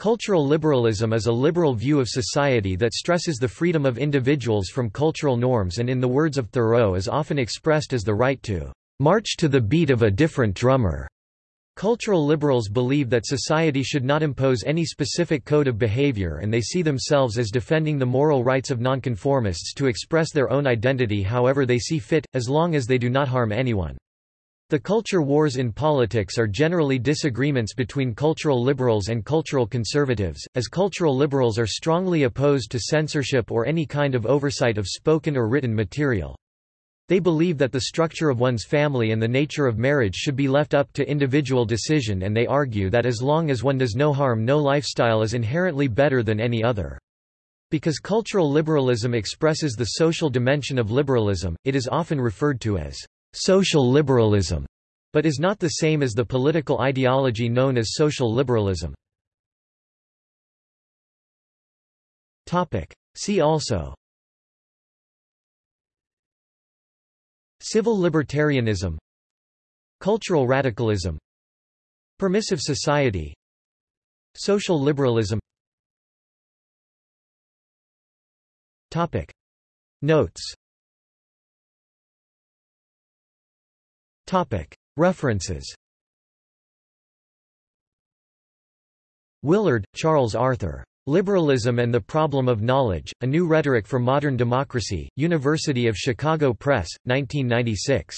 Cultural liberalism is a liberal view of society that stresses the freedom of individuals from cultural norms and in the words of Thoreau is often expressed as the right to "...march to the beat of a different drummer." Cultural liberals believe that society should not impose any specific code of behavior and they see themselves as defending the moral rights of nonconformists to express their own identity however they see fit, as long as they do not harm anyone. The culture wars in politics are generally disagreements between cultural liberals and cultural conservatives, as cultural liberals are strongly opposed to censorship or any kind of oversight of spoken or written material. They believe that the structure of one's family and the nature of marriage should be left up to individual decision and they argue that as long as one does no harm no lifestyle is inherently better than any other. Because cultural liberalism expresses the social dimension of liberalism, it is often referred to as social liberalism, but is not the same as the political ideology known as social liberalism. See also Civil libertarianism Cultural radicalism Permissive society Social liberalism. Notes References Willard, Charles Arthur. Liberalism and the Problem of Knowledge, A New Rhetoric for Modern Democracy, University of Chicago Press, 1996.